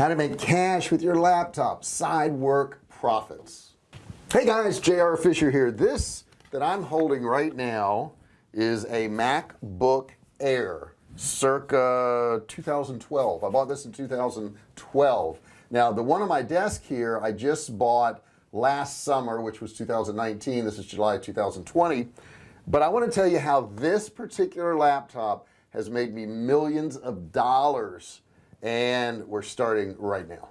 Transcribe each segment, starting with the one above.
how to make cash with your laptop. Side work profits. Hey guys JR Fisher here. This that I'm holding right now is a MacBook Air circa 2012 I bought this in 2012 now the one on my desk here I just bought last summer which was 2019 this is July 2020 but I want to tell you how this particular laptop has made me millions of dollars and we're starting right now.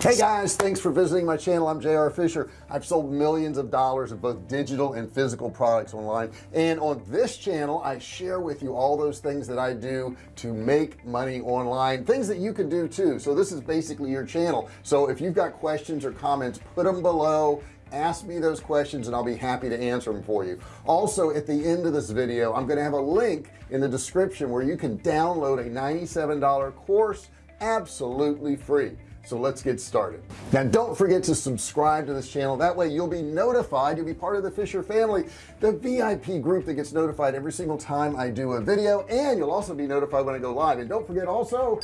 Hey guys thanks for visiting my channel. I'm JR Fisher. I've sold millions of dollars of both digital and physical products online. And on this channel I share with you all those things that I do to make money online. Things that you can do too. So this is basically your channel. So if you've got questions or comments put them below ask me those questions and I'll be happy to answer them for you. Also at the end of this video I'm going to have a link in the description where you can download a $97 course absolutely free. So let's get started. Now don't forget to subscribe to this channel. That way you'll be notified. You'll be part of the Fisher family the VIP group that gets notified every single time I do a video. And you'll also be notified when I go live. And don't forget also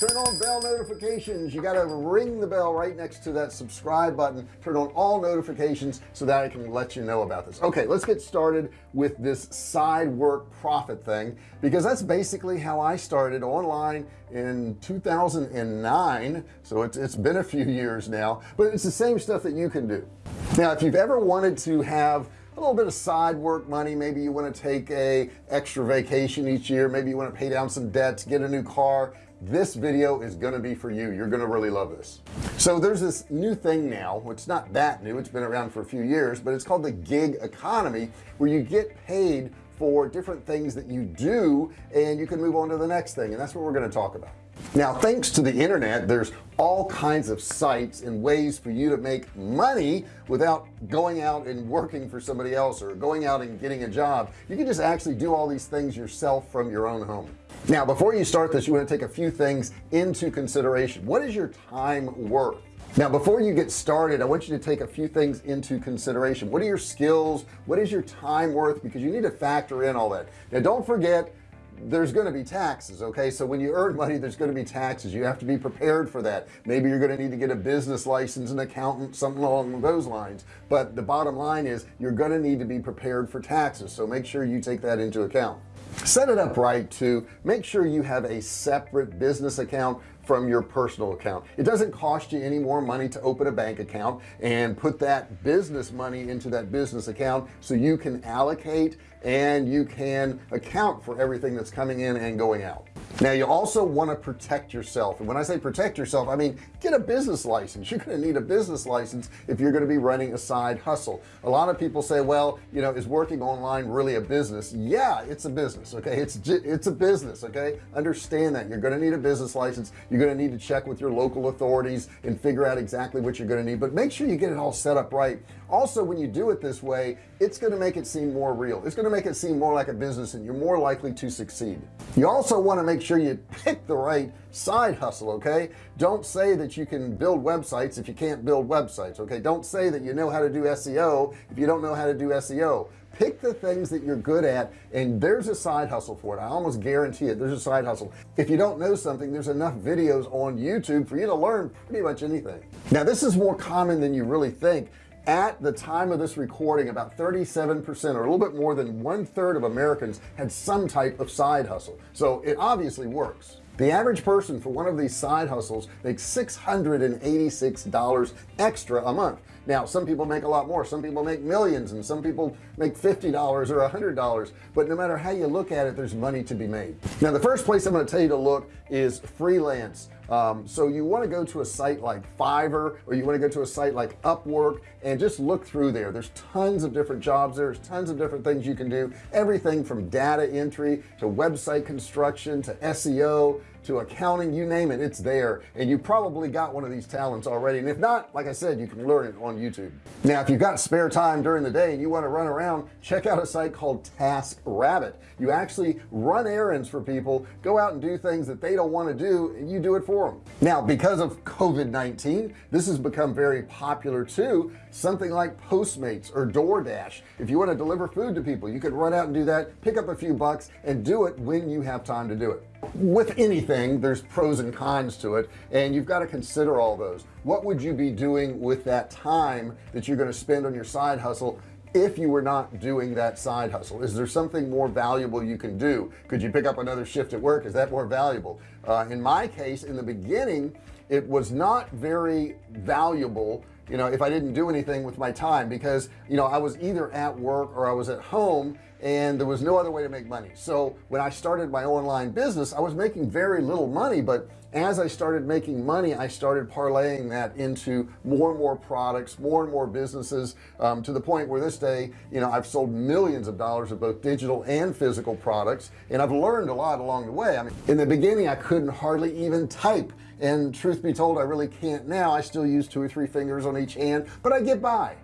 turn on bell notifications. You got to ring the bell right next to that subscribe button. Turn on all notifications so that I can let you know about this. Okay let's get started with this side work profit thing because that's basically how I started online in 2009 so it's, it's been a few years now but it's the same stuff that you can do. Now if you've ever wanted to have a little bit of side work money maybe you want to take a extra vacation each year maybe you want to pay down some debts get a new car this video is going to be for you. You're going to really love this. So there's this new thing now. It's not that new. It's been around for a few years but it's called the gig economy where you get paid for different things that you do and you can move on to the next thing and that's what we're going to talk about now thanks to the internet there's all kinds of sites and ways for you to make money without going out and working for somebody else or going out and getting a job. You can just actually do all these things yourself from your own home. Now before you start this you want to take a few things into consideration. What is your time worth? Now before you get started I want you to take a few things into consideration. What are your skills? What is your time worth? Because you need to factor in all that. Now don't forget there's going to be taxes okay? So when you earn money there's going to be taxes. You have to be prepared for that. Maybe you're going to need to get a business license an accountant something along those lines. But the bottom line is you're going to need to be prepared for taxes. So make sure you take that into account. Set it up right to make sure you have a separate business account from your personal account. It doesn't cost you any more money to open a bank account and put that business money into that business account so you can allocate and you can account for everything that's coming in and going out now you also want to protect yourself and when I say protect yourself I mean get a business license. You're going to need a business license if you're going to be running a side hustle. A lot of people say well you know is working online really a business? Yeah it's a business okay? It's it's a business okay? Understand that. You're going to need a business license. You're going to need to check with your local authorities and figure out exactly what you're going to need but make sure you get it all set up right. Also when you do it this way it's going to make it seem more real. It's going to make it seem more like a business and you're more likely to succeed. You also want to make sure you pick the right side hustle okay? Don't say that you can build websites if you can't build websites okay? Don't say that you know how to do SEO if you don't know how to do SEO pick the things that you're good at and there's a side hustle for it. I almost guarantee it. There's a side hustle. If you don't know something there's enough videos on YouTube for you to learn pretty much anything. Now this is more common than you really think at the time of this recording about 37 percent or a little bit more than one-third of Americans had some type of side hustle. So it obviously works. The average person for one of these side hustles makes $686 extra a month now some people make a lot more. Some people make millions and some people make $50 or $100 but no matter how you look at it there's money to be made. Now the first place I'm going to tell you to look is freelance. Um, so you want to go to a site like Fiverr or you want to go to a site like Upwork and just look through there. There's tons of different jobs there's tons of different things you can do. Everything from data entry to website construction to SEO to accounting you name it it's there. And you probably got one of these talents already. And if not like I said you can learn it on YouTube. Now if you've got spare time during the day and you want to run around check out a site called Task Rabbit. You actually run errands for people go out and do things that they don't want to do and you do it for them now because of COVID-19 this has become very popular too. Something like Postmates or DoorDash. If you want to deliver food to people you could run out and do that pick up a few bucks and do it when you have time to do it. With anything there's pros and cons to it and you've got to consider all those. What would you be doing with that time that you're going to spend on your side hustle if you were not doing that side hustle? Is there something more valuable you can do? Could you pick up another shift at work? Is that more valuable? Uh, in my case in the beginning it was not very valuable you know if I didn't do anything with my time because you know I was either at work or I was at home and there was no other way to make money. So when I started my online business I was making very little money but as I started making money I started parlaying that into more and more products more and more businesses um, to the point where this day you know I've sold millions of dollars of both digital and physical products and I've learned a lot along the way. I mean in the beginning I couldn't hardly even type and truth be told I really can't now. I still use two or three fingers on each hand but I get by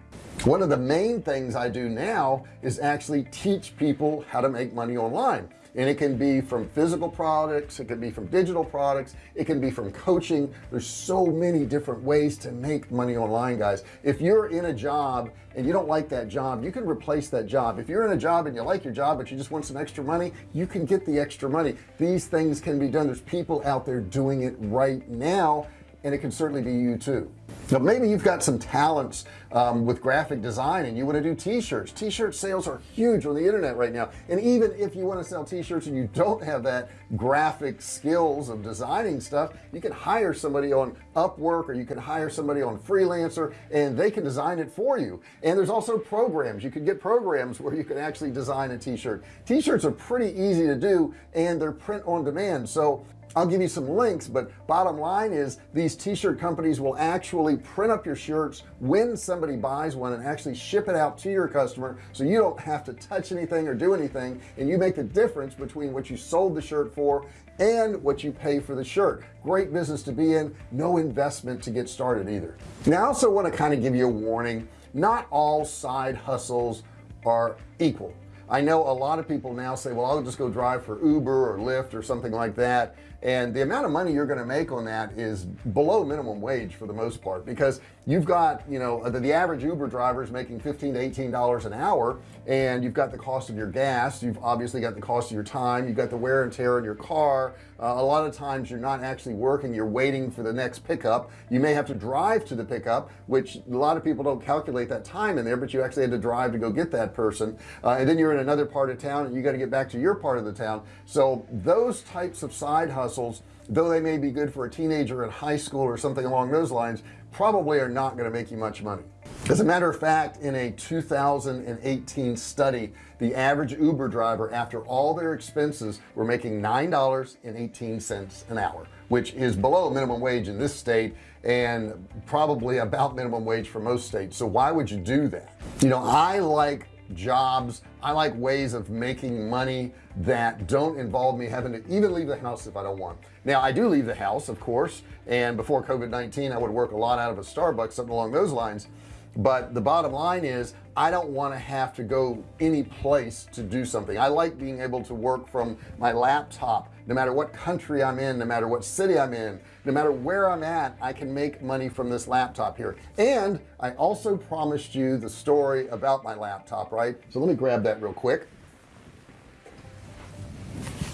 one of the main things I do now is actually teach people how to make money online. And it can be from physical products it can be from digital products it can be from coaching. There's so many different ways to make money online guys. If you're in a job and you don't like that job you can replace that job. If you're in a job and you like your job but you just want some extra money you can get the extra money. These things can be done. There's people out there doing it right now and it can certainly be you too now maybe you've got some talents um, with graphic design and you want to do t-shirts. T-shirt sales are huge on the internet right now. And even if you want to sell t-shirts and you don't have that graphic skills of designing stuff you can hire somebody on Upwork or you can hire somebody on freelancer and they can design it for you. And there's also programs. You can get programs where you can actually design a t-shirt. T-shirts are pretty easy to do and they're print on demand. So I'll give you some links but bottom line is these t-shirt companies will actually print up your shirts when somebody buys one and actually ship it out to your customer so you don't have to touch anything or do anything and you make the difference between what you sold the shirt for and what you pay for the shirt. Great business to be in no investment to get started either. Now I also want to kind of give you a warning. Not all side hustles are equal. I know a lot of people now say well I'll just go drive for Uber or Lyft or something like that and the amount of money you're going to make on that is below minimum wage for the most part because you've got you know the, the average Uber driver is making 15 to 18 dollars an hour and you've got the cost of your gas you've obviously got the cost of your time you've got the wear and tear in your car. Uh, a lot of times you're not actually working you're waiting for the next pickup. You may have to drive to the pickup which a lot of people don't calculate that time in there but you actually had to drive to go get that person. Uh, and then you're in another part of town and you got to get back to your part of the town. So those types of side hustles though they may be good for a teenager in high school or something along those lines probably are not going to make you much money. As a matter of fact in a 2018 study the average Uber driver after all their expenses were making nine dollars and 18 cents an hour which is below minimum wage in this state and probably about minimum wage for most states. So why would you do that? You know I like jobs. I like ways of making money that don't involve me having to even leave the house if I don't want. Now I do leave the house of course and before COVID-19 I would work a lot out of a Starbucks something along those lines. But the bottom line is I don't want to have to go any place to do something. I like being able to work from my laptop no matter what country I'm in no matter what city I'm in no matter where I'm at I can make money from this laptop here. And I also promised you the story about my laptop right? So let me grab that real quick.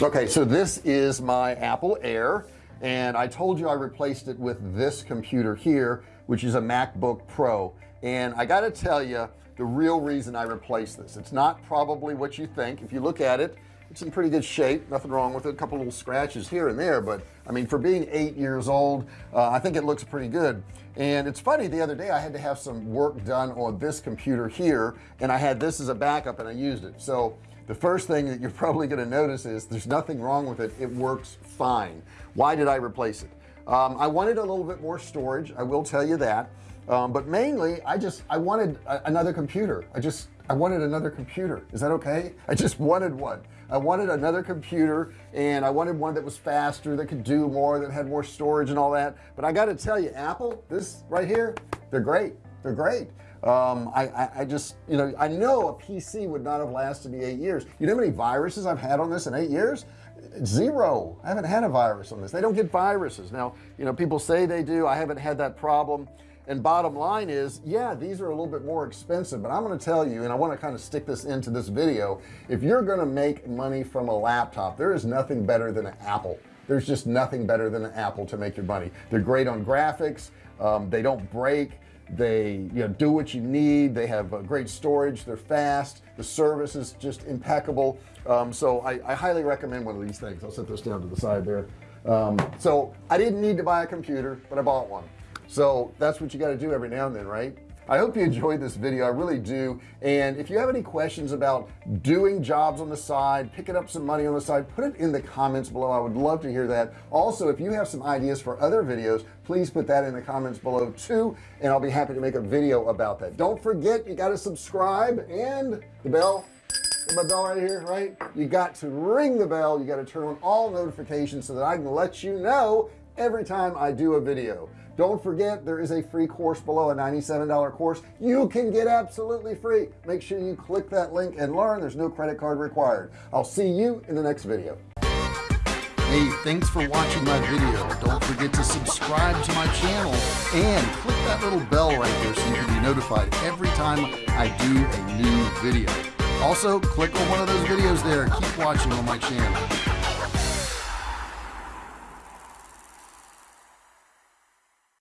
Okay so this is my Apple Air and I told you I replaced it with this computer here which is a MacBook Pro. And I got to tell you the real reason I replaced this it's not probably what you think. If you look at it it's in pretty good shape. Nothing wrong with it. A couple little scratches here and there but I mean for being eight years old uh, I think it looks pretty good. And it's funny the other day I had to have some work done on this computer here and I had this as a backup and I used it. So the first thing that you're probably going to notice is there's nothing wrong with it. It works fine. Why did I replace it? Um, I wanted a little bit more storage I will tell you that. Um, but mainly I just I wanted a, another computer. I just I wanted another computer. Is that okay? I just wanted one I wanted another computer and I wanted one that was faster that could do more that had more storage and all that. But I got to tell you Apple this right here they're great. They're great. Um, I, I, I, just you know I know a PC would not have lasted me eight years. You know how many viruses I've had on this in eight years? Zero. I haven't had a virus on this. They don't get viruses. Now you know people say they do. I haven't had that problem and bottom line is yeah these are a little bit more expensive but I'm going to tell you and I want to kind of stick this into this video if you're going to make money from a laptop there is nothing better than an Apple. There's just nothing better than an Apple to make your money. They're great on graphics um, they don't break they you know do what you need they have uh, great storage they're fast the service is just impeccable. Um, so I, I, highly recommend one of these things. I'll set this down to the side there. Um, so I didn't need to buy a computer but I bought one so that's what you got to do every now and then right? I hope you enjoyed this video I really do. And if you have any questions about doing jobs on the side picking up some money on the side put it in the comments below I would love to hear that. Also if you have some ideas for other videos please put that in the comments below too and I'll be happy to make a video about that. Don't forget you got to subscribe and the bell my bell right here right? You got to ring the bell you got to turn on all notifications so that I can let you know every time I do a video don't forget there is a free course below a $97 course. You can get absolutely free. Make sure you click that link and learn. There's no credit card required. I'll see you in the next video. Hey thanks for watching my video. Don't forget to subscribe to my channel and click that little bell right there so you can be notified every time I do a new video. Also click on one of those videos there. Keep watching on my channel